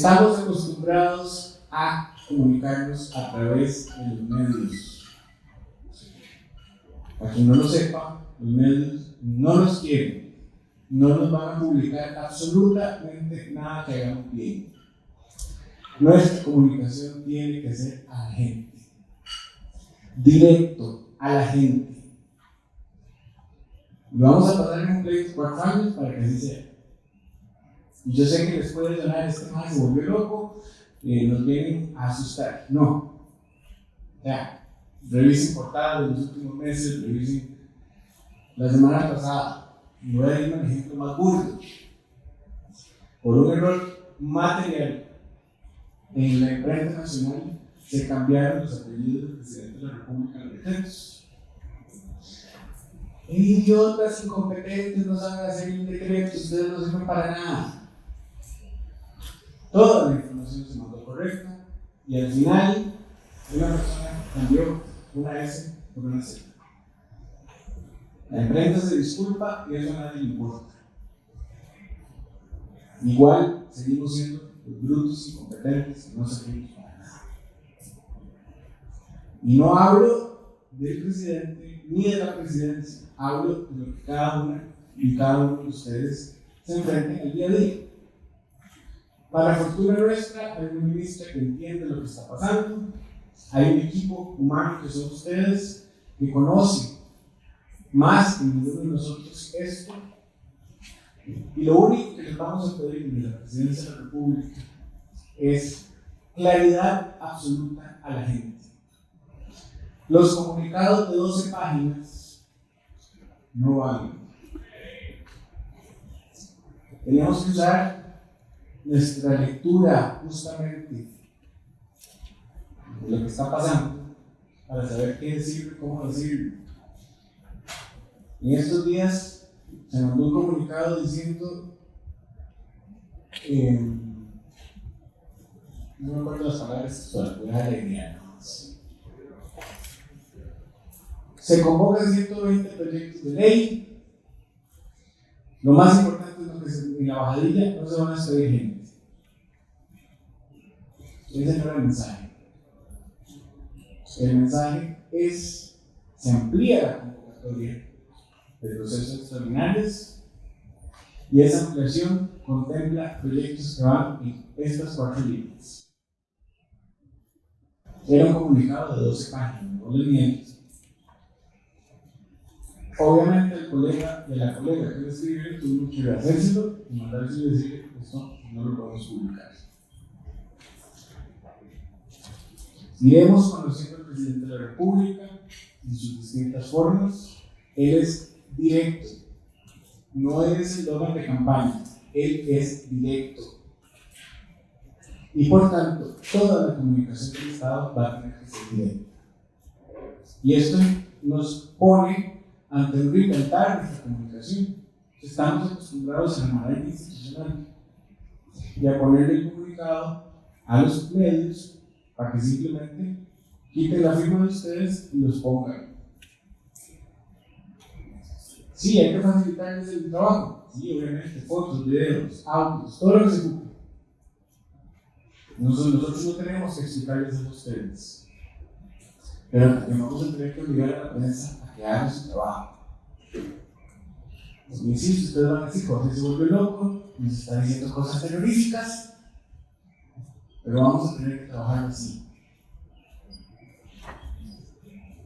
Estamos acostumbrados a comunicarnos a través de los medios. Para quien no lo sepa, los medios no los quieren, no nos van a publicar absolutamente nada que hagamos bien. Nuestra comunicación tiene que ser a la gente, directo a la gente. Lo vamos a pasar en un pleito cuatro años para que así sea. Y yo sé que les puede sonar este más se volvió loco, eh, nos vienen a asustar. No. Ya, revisen portadas de los últimos meses, revisen la semana pasada. Y voy a ir un ejemplo más burdo. Por un error material en la imprenta nacional se cambiaron los apellidos del presidente de la República en decretos. Idiotas, incompetentes, no saben hacer un decreto, ustedes no sirven para nada. Toda la información se mandó correcta y al final una persona cambió una S por una Z. La imprenta se disculpa y eso a nadie le importa. Igual seguimos siendo brutos incompetentes que no servimos para nada. Y no hablo del presidente ni de la presidencia, hablo de lo que cada una y cada uno de ustedes se enfrenten el día a día. Para fortuna nuestra, hay una ministra que entiende lo que está pasando, hay un equipo humano que son ustedes, que conoce más que ninguno de nosotros esto, y lo único que les vamos a pedir de la presidencia de la República es claridad absoluta a la gente. Los comunicados de 12 páginas no valen. Tenemos que usar nuestra lectura justamente de lo que está pasando para saber qué decir, cómo decirlo. En estos días se mandó un comunicado diciendo, eh, no me acuerdo las palabras, voy a alegría Se convocan 120 proyectos de ley. Lo más importante es que en la bajadilla no se van a despedir gente. Ese no era el mensaje. El mensaje es, se amplía la convocatoria de procesos extraordinarios y esa ampliación contempla proyectos que van en estas cuatro líneas. Era un comunicado de 12 páginas, no le. Obviamente el colega de la colega que escribe tuvo que hacérselo y mandárselo y decir, esto no lo podemos publicar. Iremos conociendo al presidente de la República en sus distintas formas. Él es directo, no es el dono de campaña, él es directo. Y por tanto, toda la comunicación del Estado va a tener que ser directa. Y esto nos pone ante un reinventar nuestra comunicación. Estamos acostumbrados a la institucional y a ponerle el comunicado a los medios para que simplemente quiten la firma de ustedes y los pongan. Sí, hay que facilitarles el trabajo. Sí, obviamente, fotos, videos, audios, todo lo que se ocupe. Nosotros, no tenemos que explicarles a ustedes. Pero también vamos a tener que obligar a la prensa a haga su trabajo. Pues, insisto, ustedes van a decir, Jorge se vuelve loco, nos está diciendo cosas terroríficas, pero vamos a tener que trabajar así.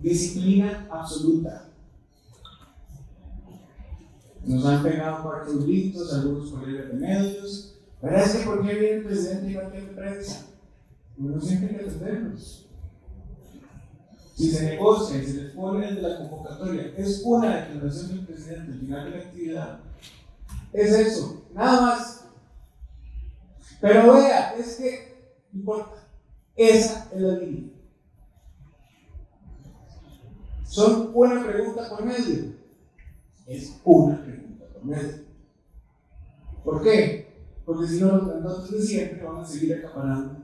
Disciplina absoluta. Nos han pegado cuatro gritos algunos colegas de medios. Pero es que ¿por qué viene el presidente y no tiene prensa? Uno siempre hay que atenderlos. Si se negocia y se les pone la convocatoria, es una declaración del presidente al final de la actividad. Es eso, nada más. Pero vea, es que no importa. Esa es la línea. Son una pregunta por medio. Es una pregunta por medio. ¿Por qué? Porque si no, los grandotes de siempre van a seguir acaparando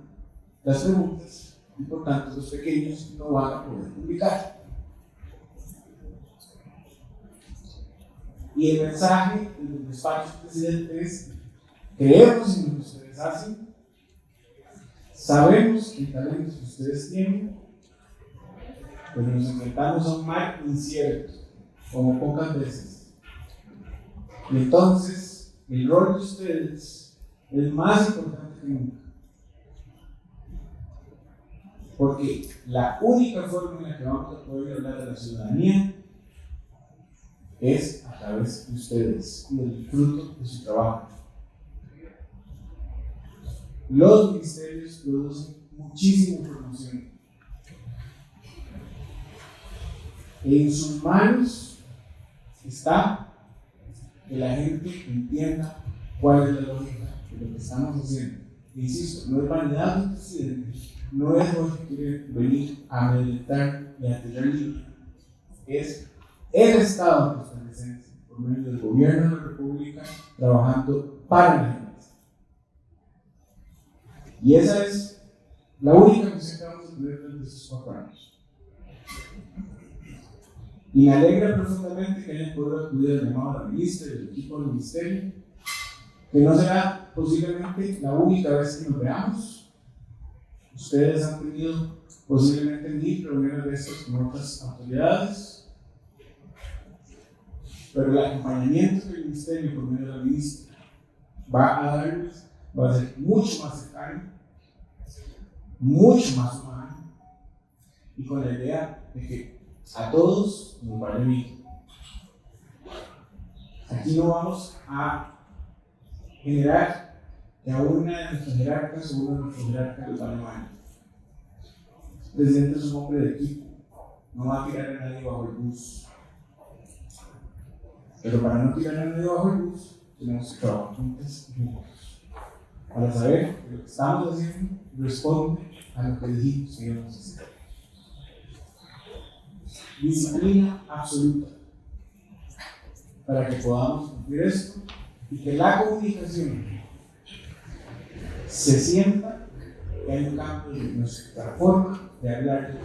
las preguntas y por tanto los pequeños no van a poder publicar. Y el mensaje del despacho del presidente es: creemos en lo que ustedes hacen, Sabemos que ustedes tienen, pero nos enfrentamos a un mar incierto, como pocas veces. Y entonces, el rol de ustedes es más importante que nunca. Porque la única forma en la que vamos a poder hablar de la ciudadanía es a través de ustedes y del fruto de su trabajo. Los ministerios producen muchísima información. En sus manos está que la gente entienda cuál es la lógica de lo que estamos haciendo. Insisto, no es vanidad del presidente, no es porque quiere venir a meditar y a tirar es el Estado costarricense, por medio del gobierno de la República, trabajando para la gente. Y esa es la única misión que vamos a tener durante estos cuatro años. Y me alegra profundamente que hayan podido acudir al llamado a la ministra y al equipo del ministerio, que no será posiblemente la única vez que nos veamos. Ustedes han tenido posiblemente mil reuniones de estas con otras autoridades pero el acompañamiento que el Ministerio, por medio de la ministra, va a darles va a ser mucho más cercano, mucho más humano, y con la idea de que a todos nos vale bien. Aquí no vamos a generar que a una de nuestras jerarcas o uno de nuestros jerarcas les vale mal. El presidente es un hombre de equipo, no va a tirar a nadie bajo el bus pero para no tirar a nadie bajo el bus, tenemos que trabajar juntos juntos. Para saber que lo que estamos haciendo responde a lo que dijimos que íbamos a hacer. Disciplina absoluta. Para que podamos cumplir esto y que la comunicación se sienta que hay un cambio de nuestra forma de hablar.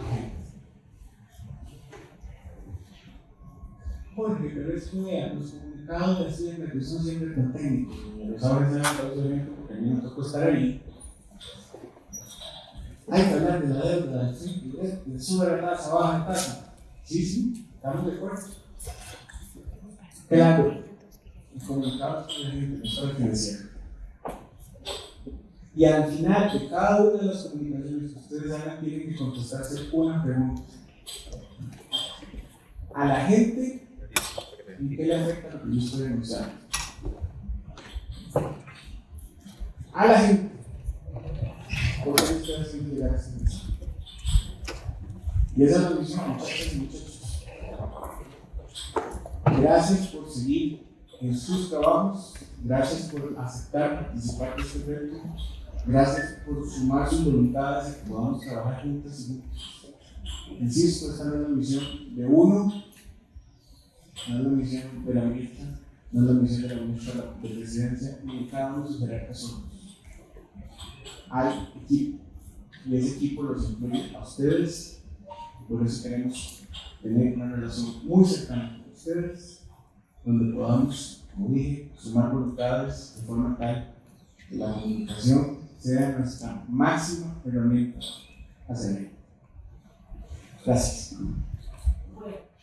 Porque, pero es que los comunicados de Hacienda, que son siempre tan técnicos, los saben en el porque a mí me tocó estar ahí. Hay que hablar de la deuda, de sube la tasa, baja la tasa. Sí, sí, estamos de acuerdo. Claro, los comunicados con la gente financiar. Y al final de cada una de las comunicaciones que ustedes hagan, tienen que contestarse una pregunta. A la gente ¿Y qué le afecta lo que yo estoy denunciando? A la gente. ¿Por qué tienen que llegar a ese mensaje? Y esa es la misión, muchachos y muchachos. Gracias por seguir en sus trabajos. Gracias por aceptar participar de este reto. Gracias por sumar sus voluntades y que podamos trabajar juntos. Insisto, esta no es la misión de uno, no es la misión de la ministra, no es la misión de la ministra de presidencia, ni de cada uno de sus jerarcas Hay equipo, y ese equipo los incluye a ustedes, por eso queremos tener una relación muy cercana con ustedes, donde podamos, como dije, sumar voluntades de forma tal que la comunicación sea nuestra máxima herramienta a seguir. Gracias.